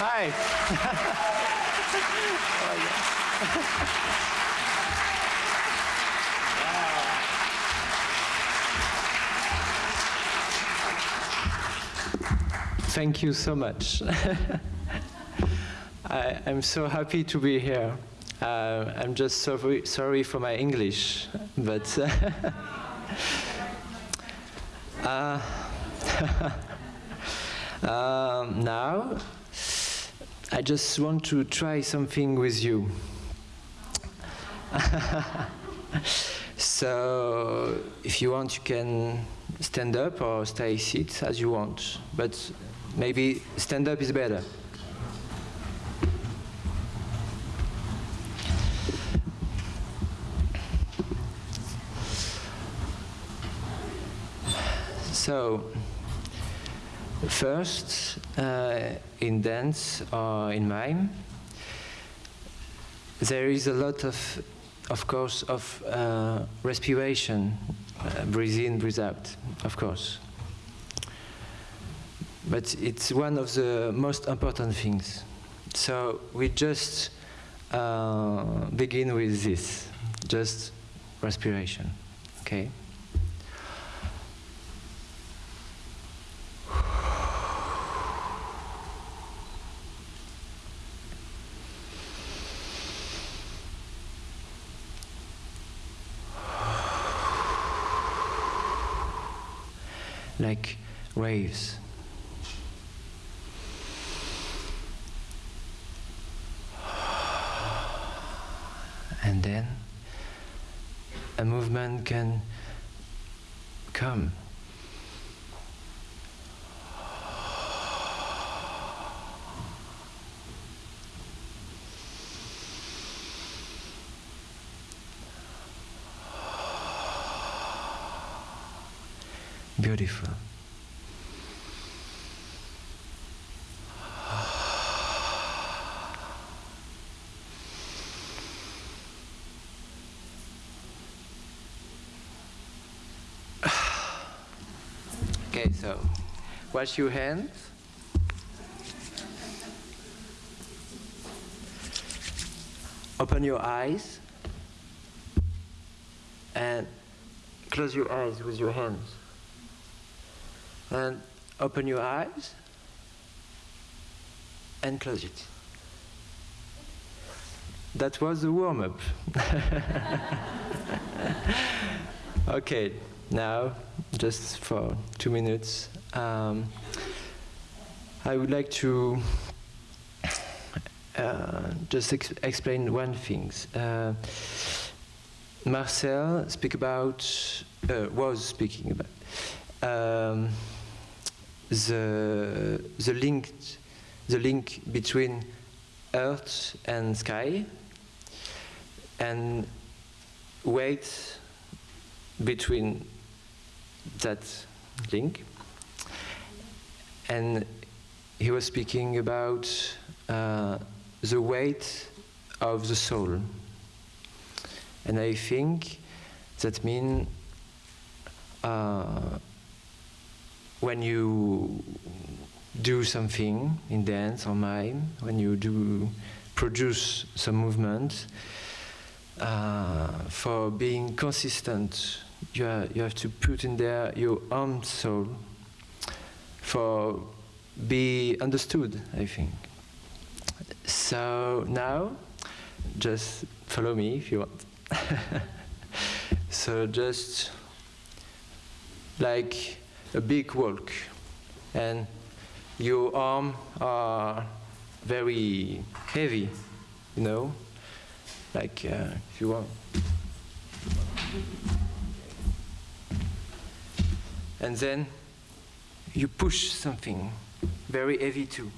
right. Thank you so much. I, am so happy to be here. Uh, I'm just sorry, sorry for my English, but uh, um, now I just want to try something with you. so if you want, you can stand up or stay sit as you want, but maybe stand up is better. So, first, uh, in dance or in mime, there is a lot of, of course, of uh, respiration, uh, breathe in, breathe out, of course. But it's one of the most important things. So we just uh, begin with this, just respiration, okay? Like waves. And then a movement can come. Beautiful. Okay, so wash your hands. Open your eyes and close your eyes with your hands. And open your eyes and close it. That was the warm up. okay, now, just for two minutes, um, I would like to uh, just ex explain one thing. Uh, Marcel speak about, uh, was speaking about um, the the link the link between earth and sky. And weight between that link. And he was speaking about uh, the weight of the soul. And I think that means uh, when you do something in dance or mime, when you do produce some movement, uh, for being consistent, you, are, you have to put in there your own soul for be understood, I think. So now, just follow me if you want. so just like a big walk and your arms are very heavy, you know, like uh, if you want. And then you push something very heavy too.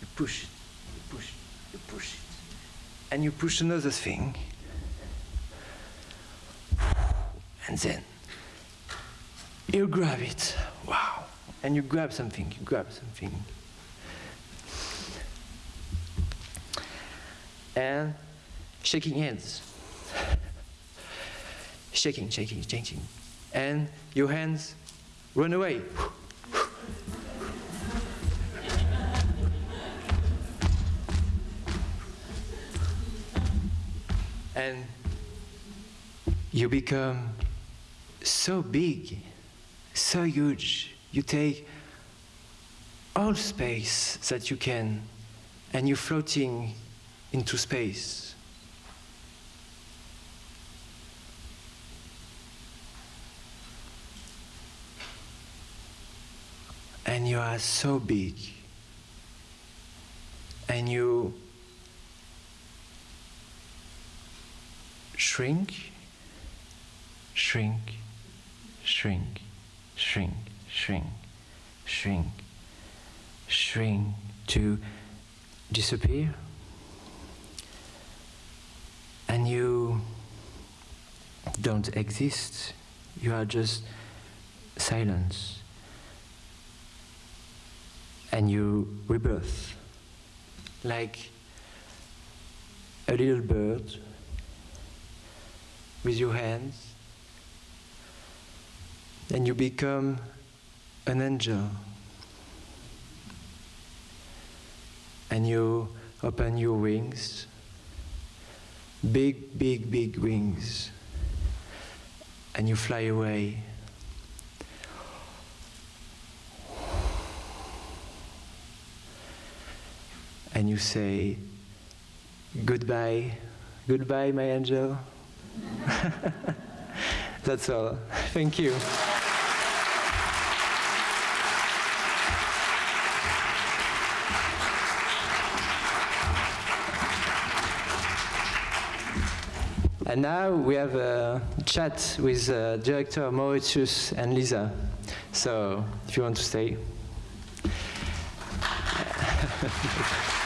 You push it, you push it, you push it. And you push another thing. And then you grab it, wow. And you grab something, you grab something. And shaking hands. shaking, shaking, shaking. And your hands run away. and you become so big so huge. You take all space that you can, and you're floating into space. And you are so big, and you shrink, shrink, shrink, shrink, shrink, shrink, shrink to disappear. And you don't exist, you are just silence. And you rebirth like a little bird with your hands, and you become an angel. And you open your wings, big, big, big wings, and you fly away. And you say, Goodbye, goodbye, my angel. That's all. Thank you. And now we have a chat with uh, director Mauritius and Lisa. So if you want to stay.